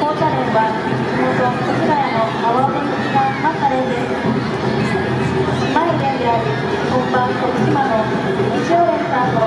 紅茶連は地元越谷の阿波踊りきなマカレです。前連である本場徳島の西尾園さんと